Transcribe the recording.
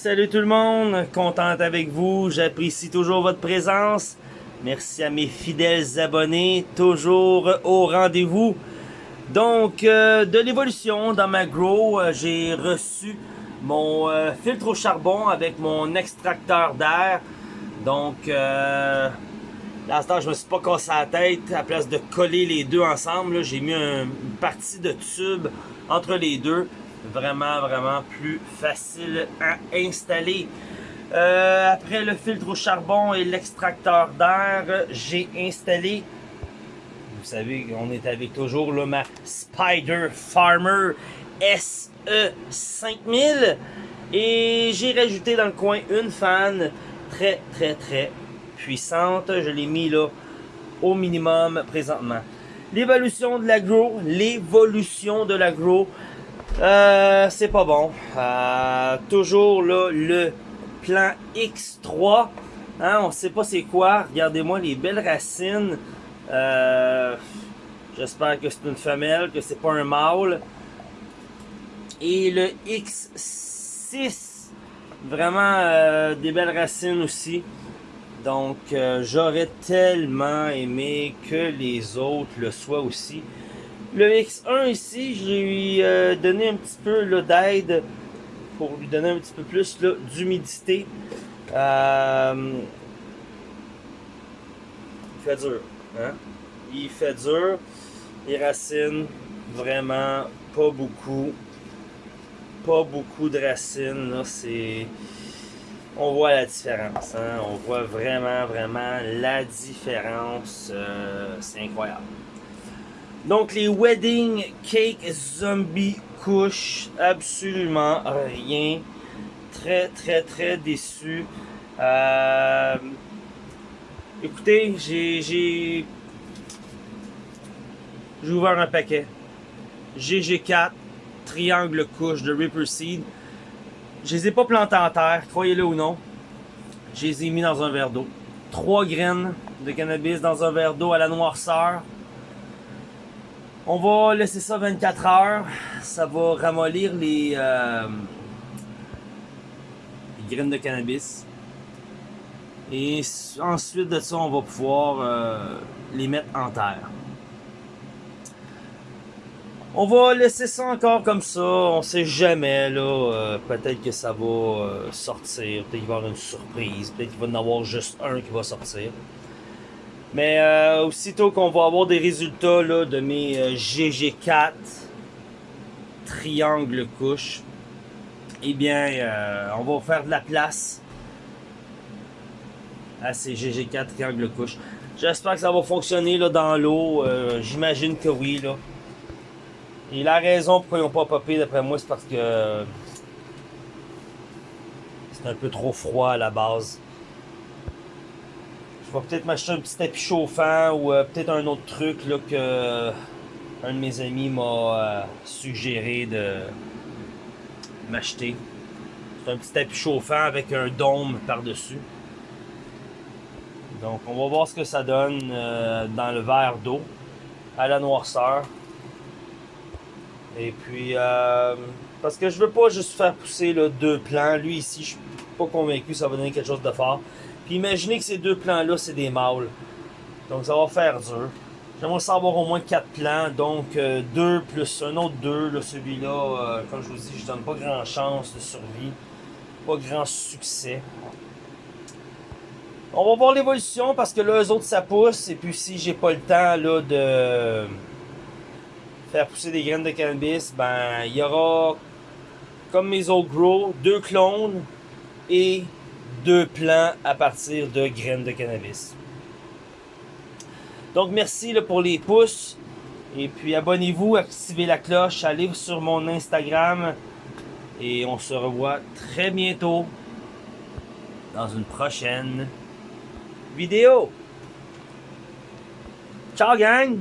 Salut tout le monde, contente avec vous, j'apprécie toujours votre présence. Merci à mes fidèles abonnés, toujours au rendez-vous. Donc, euh, de l'évolution dans ma grow, euh, j'ai reçu mon euh, filtre au charbon avec mon extracteur d'air. Donc, euh, l'instant, je me suis pas cassé la tête. À place de coller les deux ensemble, j'ai mis un- une partie de tube entre les deux. Vraiment, vraiment plus facile à installer. Euh, après le filtre au charbon et l'extracteur d'air, j'ai installé vous savez, on est avec toujours là, ma Spider Farmer SE 5000. Et j'ai rajouté dans le coin une fan très très très puissante. Je l'ai mis là au minimum présentement. L'évolution de l'agro, l'évolution de l'agro, euh, c'est pas bon. Euh, toujours là le plan X3. Hein, on sait pas c'est quoi. Regardez-moi les belles racines. Euh, J'espère que c'est une femelle, que c'est pas un mâle. Et le X6, vraiment euh, des belles racines aussi. Donc euh, j'aurais tellement aimé que les autres le soient aussi. Le X1 ici, je lui ai donné un petit peu d'aide pour lui donner un petit peu plus d'humidité. Euh, il fait dur. Hein? Il fait dur. Les racines, vraiment pas beaucoup. Pas beaucoup de racines. Là, c'est. On voit la différence. Hein? On voit vraiment, vraiment la différence. Euh, c'est incroyable. Donc, les Wedding Cake Zombie couches, absolument rien. Très, très, très déçu. Euh, Écoutez, j'ai j'ai j'ai ouvert un paquet. GG4 triangle couche de Ripper Seed. Je les ai pas plantés en terre, croyez-le ou non. Je les ai mis dans un verre d'eau. Trois graines de cannabis dans un verre d'eau à la noirceur. On va laisser ça 24 heures. Ça va ramollir les, euh, les graines de cannabis. Et ensuite de ça, on va pouvoir euh, les mettre en terre. On va laisser ça encore comme ça. On sait jamais là. euh, peut-être que ça va sortir. Peut-être qu'il va y avoir une surprise. Peut-être qu'il va y en avoir juste un qui va sortir. Mais euh, aussitôt qu'on va avoir des résultats là, de mes euh, GG4 triangle couche, eh bien, euh, on va faire de la place à ces GG4 triangle couche. J'espère que ça va fonctionner là, dans l'eau. Euh, J'imagine que oui. Là. Et la raison pourquoi ils n'ont pas popé, d'après moi, c'est parce que c'est un peu trop froid à la base. Je vais peut-être m'acheter un petit tapis chauffant ou euh, peut-être un autre truc là, que euh, un de mes amis m'a euh, suggéré de m'acheter. C'est un petit tapis chauffant avec un dôme par-dessus. Donc on va voir ce que ça donne dans le verre d'eau à la noirceur. Et puis parce que je veux pas juste faire pousser là, deux plants. Lui ici, je pas convaincu ça va donner quelque chose de fort. Puis imaginez que ces deux plants-là, c'est des mâles. Donc ça va faire dur. J'aimerais savoir au moins quatre plants. Donc euh, deux plus un autre deux. Là, celui-là, euh, comme je vous dis, je donne pas grand chance de survie. Pas grand succès. On va voir l'évolution parce que là, eux autres, ça pousse. Et puis si j'ai pas le temps là, de faire pousser des graines de cannabis, ben il y aura, comme mes autres grow, deux clones et deux plants à partir de graines de cannabis. Donc merci pour les pouces. Et puis abonnez-vous, activez la cloche, allez sur mon Instagram. Et on se revoit très bientôt dans une prochaine vidéo. Ciao gang!